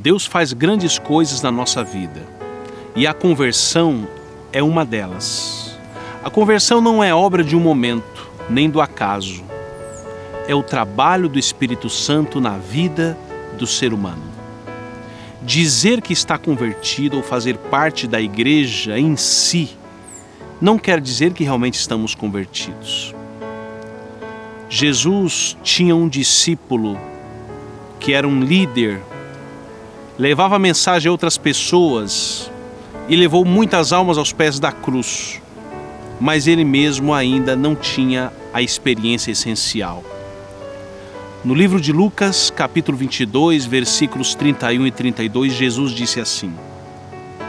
Deus faz grandes coisas na nossa vida e a conversão é uma delas. A conversão não é obra de um momento, nem do acaso. É o trabalho do Espírito Santo na vida do ser humano. Dizer que está convertido ou fazer parte da igreja em si não quer dizer que realmente estamos convertidos. Jesus tinha um discípulo que era um líder, levava a mensagem a outras pessoas e levou muitas almas aos pés da cruz, mas ele mesmo ainda não tinha a experiência essencial. No livro de Lucas, capítulo 22, versículos 31 e 32, Jesus disse assim: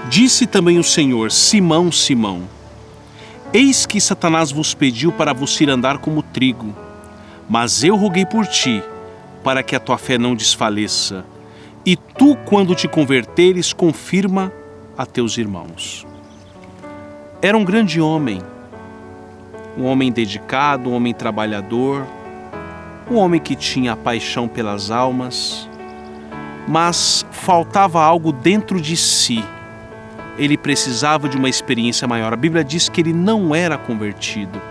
Disse também o Senhor: Simão, Simão, eis que Satanás vos pediu para vos ir andar como trigo, mas eu roguei por ti, para que a tua fé não desfaleça, e tu, quando te converteres, confirma a teus irmãos. Era um grande homem, um homem dedicado, um homem trabalhador, um homem que tinha paixão pelas almas, mas faltava algo dentro de si. Ele precisava de uma experiência maior. A Bíblia diz que ele não era convertido.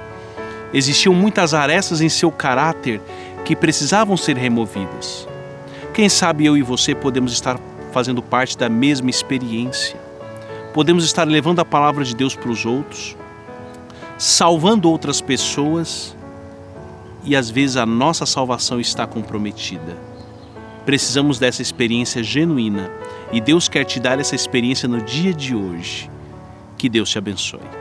Existiam muitas arestas em seu caráter que precisavam ser removidas. Quem sabe eu e você podemos estar fazendo parte da mesma experiência. Podemos estar levando a palavra de Deus para os outros, salvando outras pessoas e às vezes a nossa salvação está comprometida. Precisamos dessa experiência genuína e Deus quer te dar essa experiência no dia de hoje. Que Deus te abençoe.